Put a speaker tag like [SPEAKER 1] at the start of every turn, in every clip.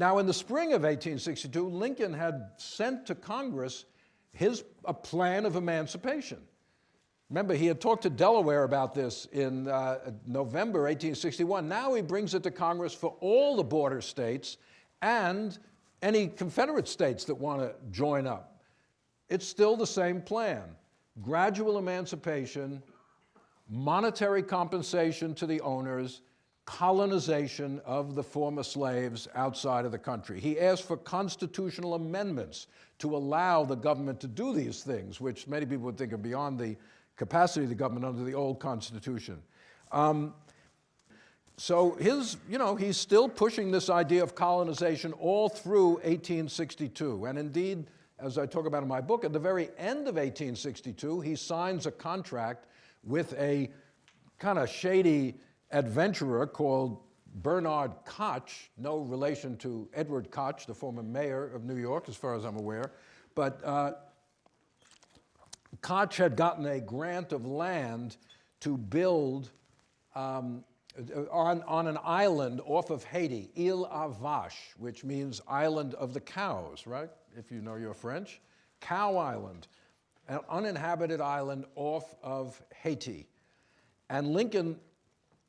[SPEAKER 1] Now, in the spring of 1862, Lincoln had sent to Congress his a plan of emancipation. Remember, he had talked to Delaware about this in uh, November 1861. Now he brings it to Congress for all the border states and any Confederate states that want to join up. It's still the same plan. Gradual emancipation, monetary compensation to the owners, colonization of the former slaves outside of the country. He asked for constitutional amendments to allow the government to do these things, which many people would think are beyond the capacity of the government under the old Constitution. Um, so his, you know, he's still pushing this idea of colonization all through 1862. And indeed, as I talk about in my book, at the very end of 1862, he signs a contract with a kind of shady adventurer called Bernard Koch, no relation to Edward Koch, the former mayor of New York, as far as I'm aware. But uh, Koch had gotten a grant of land to build um, on, on an island off of Haiti, Ile aux Vaches, which means island of the cows, right? If you know your French. Cow Island, an uninhabited island off of Haiti. And Lincoln,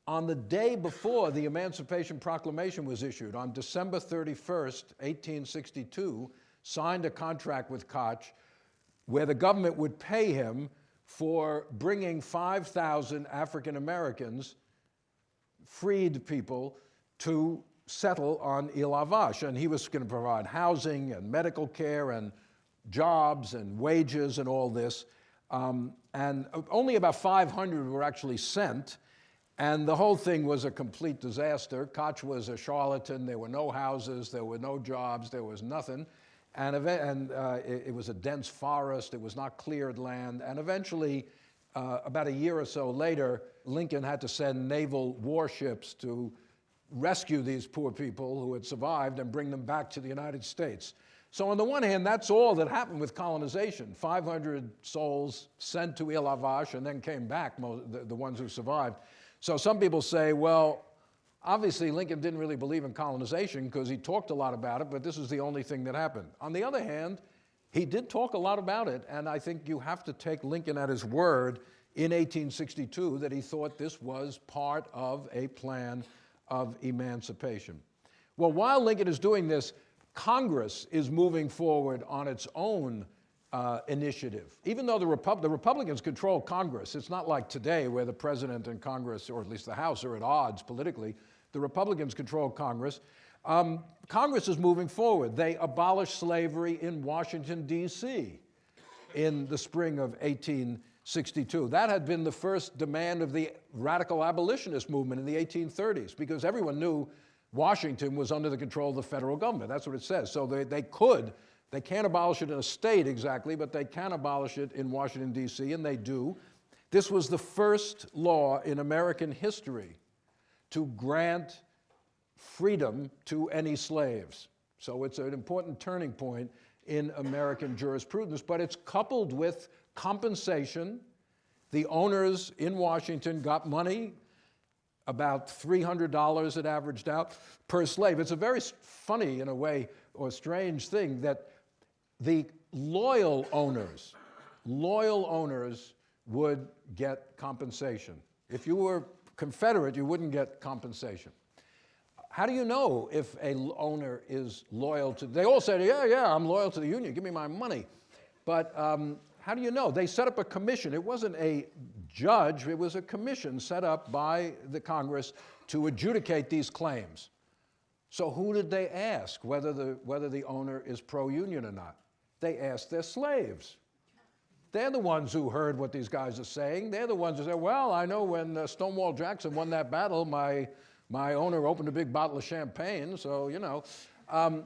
[SPEAKER 1] on the day before the Emancipation Proclamation was issued, on December 31st, 1862, signed a contract with Koch where the government would pay him for bringing 5,000 African Americans, freed people, to settle on Vaches. And he was going to provide housing and medical care and jobs and wages and all this. Um, and only about 500 were actually sent. And the whole thing was a complete disaster. Koch was a charlatan. There were no houses. There were no jobs. There was nothing. And, and uh, it, it, was a dense forest, it was not cleared land, and eventually, uh, about a year or so later, Lincoln had to send naval warships to rescue these poor people who had survived and bring them back to the United States. So on the one hand, that's all that happened with colonization. 500 souls sent to Vaches and then came back, the, the ones who survived. So some people say, well, Obviously, Lincoln didn't really believe in colonization because he talked a lot about it, but this is the only thing that happened. On the other hand, he did talk a lot about it, and I think you have to take Lincoln at his word in 1862 that he thought this was part of a plan of emancipation. Well, while Lincoln is doing this, Congress is moving forward on its own uh, initiative. Even though the, Repu the, Republicans control Congress, it's not like today where the president and Congress, or at least the House, are at odds politically. The Republicans control Congress. Um, Congress is moving forward. They abolished slavery in Washington, D.C. in the spring of 1862. That had been the first demand of the radical abolitionist movement in the 1830s because everyone knew Washington was under the control of the federal government. That's what it says. So they, they could they can't abolish it in a state exactly, but they can abolish it in Washington, D.C., and they do. This was the first law in American history to grant freedom to any slaves. So it's an important turning point in American jurisprudence, but it's coupled with compensation. The owners in Washington got money, about $300 it averaged out per slave. It's a very funny, in a way, or strange thing that the loyal owners, loyal owners would get compensation. If you were Confederate, you wouldn't get compensation. How do you know if a owner is loyal to, they all said, yeah, yeah, I'm loyal to the union, give me my money. But um, how do you know? They set up a commission. It wasn't a judge, it was a commission set up by the Congress to adjudicate these claims. So who did they ask whether the, whether the owner is pro-union or not? They asked their slaves. They're the ones who heard what these guys are saying. They're the ones who say, well, I know when uh, Stonewall Jackson won that battle, my, my owner opened a big bottle of champagne, so, you know. Um,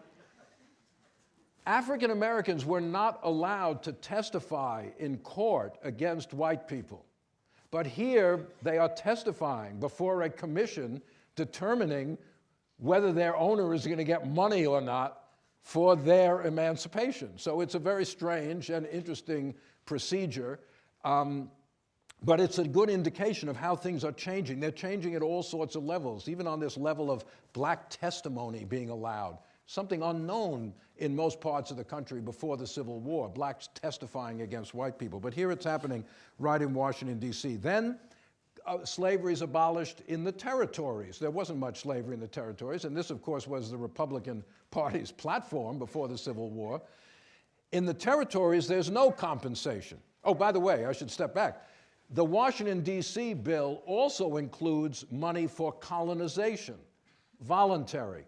[SPEAKER 1] African Americans were not allowed to testify in court against white people. But here they are testifying before a commission determining whether their owner is going to get money or not for their emancipation. So it's a very strange and interesting procedure, um, but it's a good indication of how things are changing. They're changing at all sorts of levels, even on this level of black testimony being allowed. Something unknown in most parts of the country before the Civil War, blacks testifying against white people. But here it's happening right in Washington, D.C. Then uh, slavery is abolished in the territories. There wasn't much slavery in the territories, and this, of course, was the Republican Party's platform before the Civil War. In the territories, there's no compensation. Oh, by the way, I should step back. The Washington, D.C. bill also includes money for colonization, voluntary.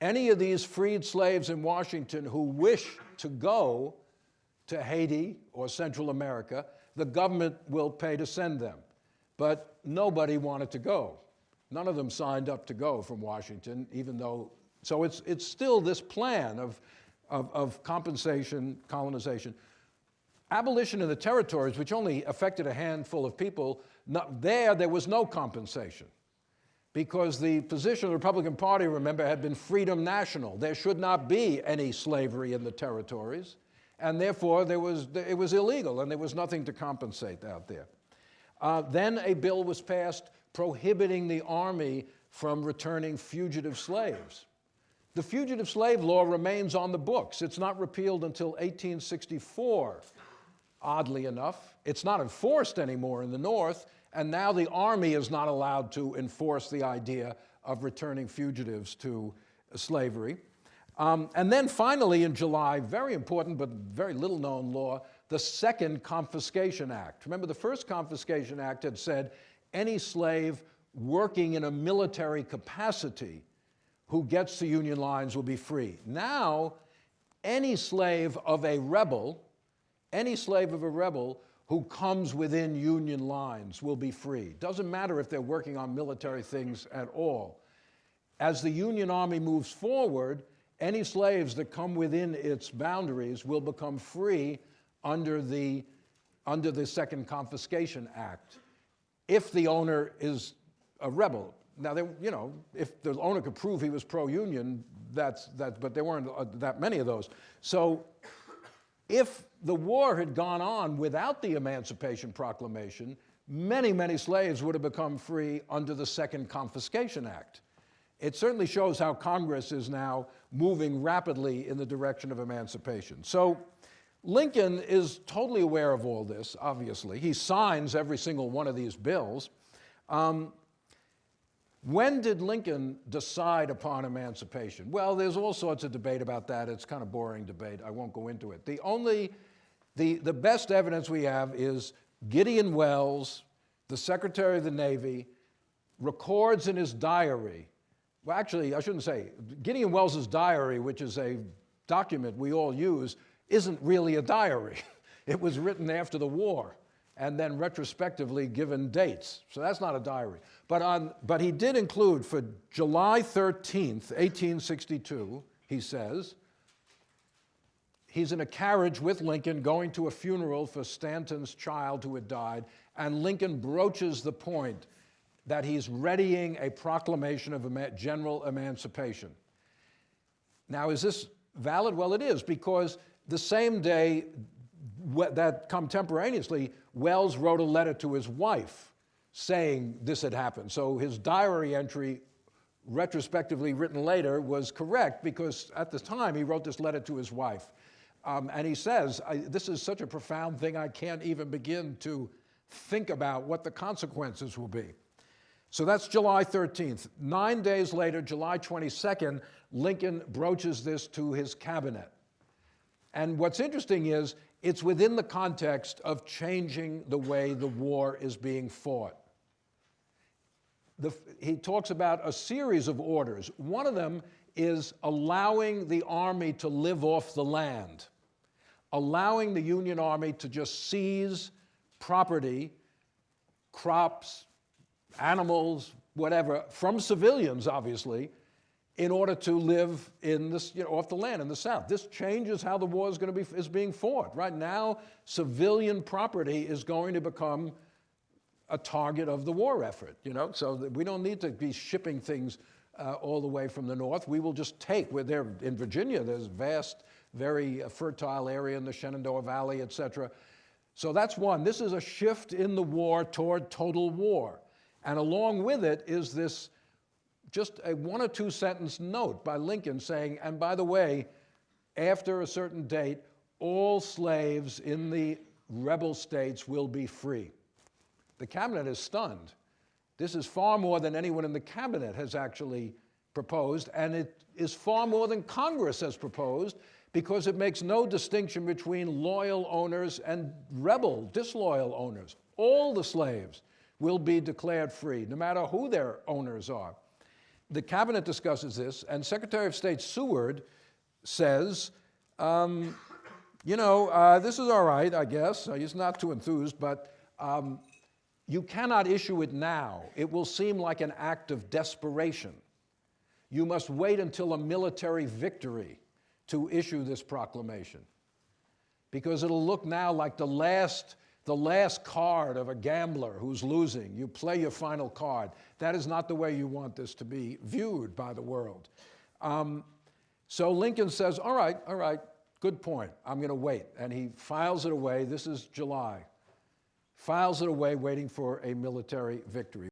[SPEAKER 1] Any of these freed slaves in Washington who wish to go to Haiti or Central America, the government will pay to send them. But nobody wanted to go. None of them signed up to go from Washington, even though, so it's, it's still this plan of, of, of compensation, colonization. Abolition in the territories, which only affected a handful of people, not, there, there was no compensation because the position of the Republican Party, remember, had been freedom national. There should not be any slavery in the territories, and therefore there was, it was illegal and there was nothing to compensate out there. Uh, then a bill was passed prohibiting the Army from returning fugitive slaves. The fugitive slave law remains on the books. It's not repealed until 1864, oddly enough. It's not enforced anymore in the North, and now the Army is not allowed to enforce the idea of returning fugitives to slavery. Um, and then finally in July, very important but very little known law, the Second Confiscation Act. Remember, the First Confiscation Act had said any slave working in a military capacity who gets to Union lines will be free. Now, any slave of a rebel, any slave of a rebel who comes within Union lines will be free. Doesn't matter if they're working on military things at all. As the Union Army moves forward, any slaves that come within its boundaries will become free under the, under the Second Confiscation Act if the owner is a rebel. Now, they, you know, if the owner could prove he was pro-union, that's, that, but there weren't uh, that many of those. So if the war had gone on without the Emancipation Proclamation, many, many slaves would have become free under the Second Confiscation Act. It certainly shows how Congress is now moving rapidly in the direction of emancipation. So Lincoln is totally aware of all this, obviously. He signs every single one of these bills. Um, when did Lincoln decide upon emancipation? Well, there's all sorts of debate about that. It's kind of boring debate. I won't go into it. The only, the, the best evidence we have is Gideon Welles, the Secretary of the Navy, records in his diary, well, actually, I shouldn't say, Gideon Welles's diary, which is a document we all use, isn't really a diary. It was written after the war and then retrospectively given dates. So that's not a diary. But, on, but he did include for July 13th, 1862, he says, he's in a carriage with Lincoln going to a funeral for Stanton's child who had died, and Lincoln broaches the point that he's readying a proclamation of general emancipation. Now, is this valid? Well, it is, because the same day that contemporaneously, Welles wrote a letter to his wife saying this had happened. So his diary entry, retrospectively written later, was correct because at the time he wrote this letter to his wife. Um, and he says, this is such a profound thing, I can't even begin to think about what the consequences will be. So that's July 13th. Nine days later, July 22nd, Lincoln broaches this to his cabinet. And what's interesting is it's within the context of changing the way the war is being fought. The, he talks about a series of orders. One of them is allowing the army to live off the land, allowing the Union Army to just seize property, crops, animals, whatever, from civilians, obviously, in order to live in this, you know, off the land in the South. This changes how the war is going to be, is being fought. Right now, civilian property is going to become a target of the war effort, you know? So we don't need to be shipping things uh, all the way from the north. We will just take, we're in Virginia, there's vast, very uh, fertile area in the Shenandoah Valley, et cetera. So that's one. This is a shift in the war toward total war. And along with it is this just a one or two sentence note by Lincoln saying, and by the way, after a certain date, all slaves in the rebel states will be free. The cabinet is stunned. This is far more than anyone in the cabinet has actually proposed, and it is far more than Congress has proposed because it makes no distinction between loyal owners and rebel, disloyal owners. All the slaves will be declared free, no matter who their owners are. The cabinet discusses this, and Secretary of State Seward says, um, you know, uh, this is all right, I guess. Uh, he's not too enthused, but um, you cannot issue it now. It will seem like an act of desperation. You must wait until a military victory to issue this proclamation. Because it'll look now like the last, the last card of a gambler who's losing. You play your final card. That is not the way you want this to be viewed by the world. Um, so Lincoln says, all right, all right, good point. I'm going to wait. And he files it away. This is July. Files it away, waiting for a military victory.